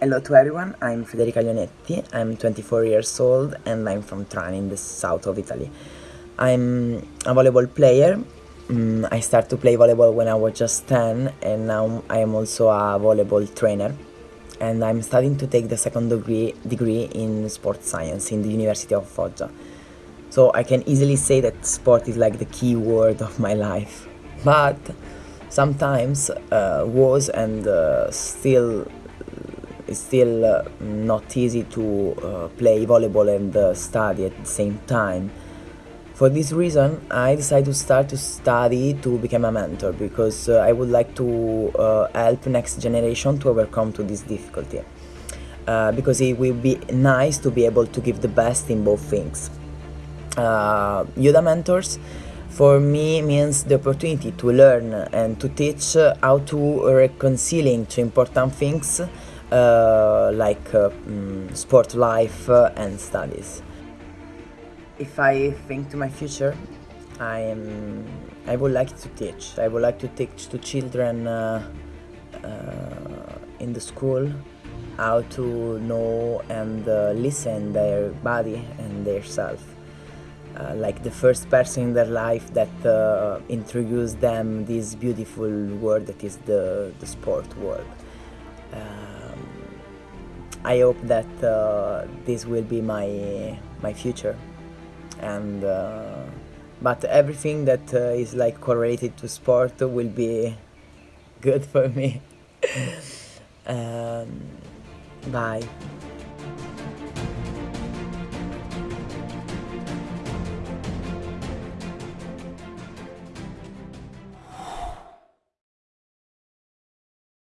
Hello to everyone, I'm Federica Lionetti, I'm 24 years old and I'm from Trani in the south of Italy. I'm a volleyball player, mm, I started to play volleyball when I was just 10 and now I am also a volleyball trainer and I'm studying to take the second degree, degree in sports science in the University of Foggia. So I can easily say that sport is like the key word of my life. But sometimes uh, was and uh, still it's still uh, not easy to uh, play volleyball and uh, study at the same time. For this reason, I decided to start to study to become a mentor because uh, I would like to uh, help next generation to overcome to this difficulty. Uh, because it will be nice to be able to give the best in both things. Yoda Mentors for me means the opportunity to learn and to teach how to reconciling two important things like uh, mm, sport life uh, and studies. If I think to my future, I am I would like to teach. I would like to teach to children in the school how to know and uh, listen their body and their self. Uh, like the first person in their life that uh, introduced them this beautiful world that is the, the sport world. Um, I hope that uh, this will be my my future, and uh, but everything that uh, is like correlated to sport will be good for me. um, bye.